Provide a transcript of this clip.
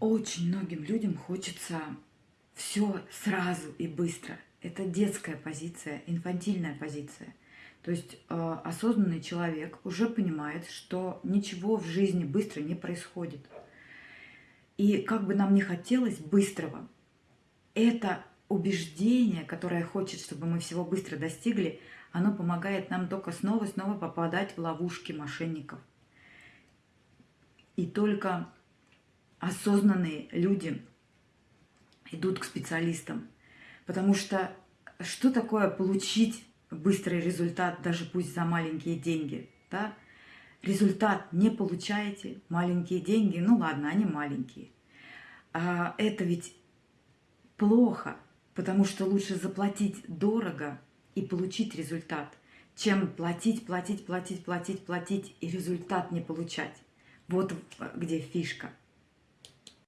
Очень многим людям хочется все сразу и быстро. Это детская позиция, инфантильная позиция. То есть э, осознанный человек уже понимает, что ничего в жизни быстро не происходит. И как бы нам ни хотелось быстрого, это убеждение, которое хочет, чтобы мы всего быстро достигли, оно помогает нам только снова и снова попадать в ловушки мошенников. И только осознанные люди идут к специалистам. Потому что что такое получить быстрый результат, даже пусть за маленькие деньги? Да? Результат не получаете, маленькие деньги, ну ладно, они маленькие. А это ведь плохо, потому что лучше заплатить дорого и получить результат, чем платить, платить, платить, платить, платить и результат не получать. Вот где фишка.